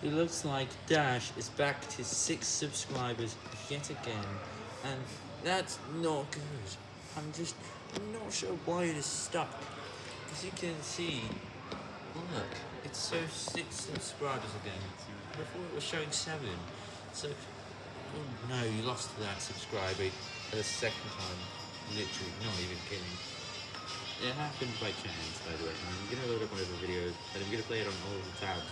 It looks like Dash is back to 6 subscribers yet again, and that's not good. I'm just not sure why it is stuck. As you can see, look, it's so 6 subscribers again. Before it was showing 7. So, oh no, you lost that subscriber the second time. Literally, not even kidding. It happened by chance, by the way. I'm gonna load up one of the videos, and I'm gonna play it on all the tabs.